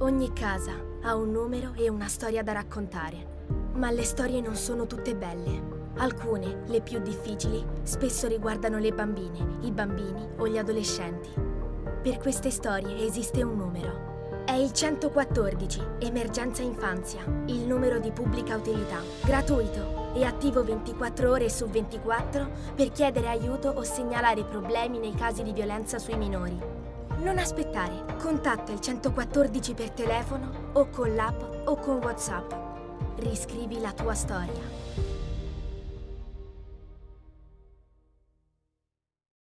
Ogni casa ha un numero e una storia da raccontare. Ma le storie non sono tutte belle. Alcune, le più difficili, spesso riguardano le bambine, i bambini o gli adolescenti. Per queste storie esiste un numero. È il 114, Emergenza Infanzia, il numero di pubblica utilità, gratuito e attivo 24 ore su 24 per chiedere aiuto o segnalare problemi nei casi di violenza sui minori. Non aspettare, contatta il 114 per telefono o con l'app o con WhatsApp. Riscrivi la tua storia.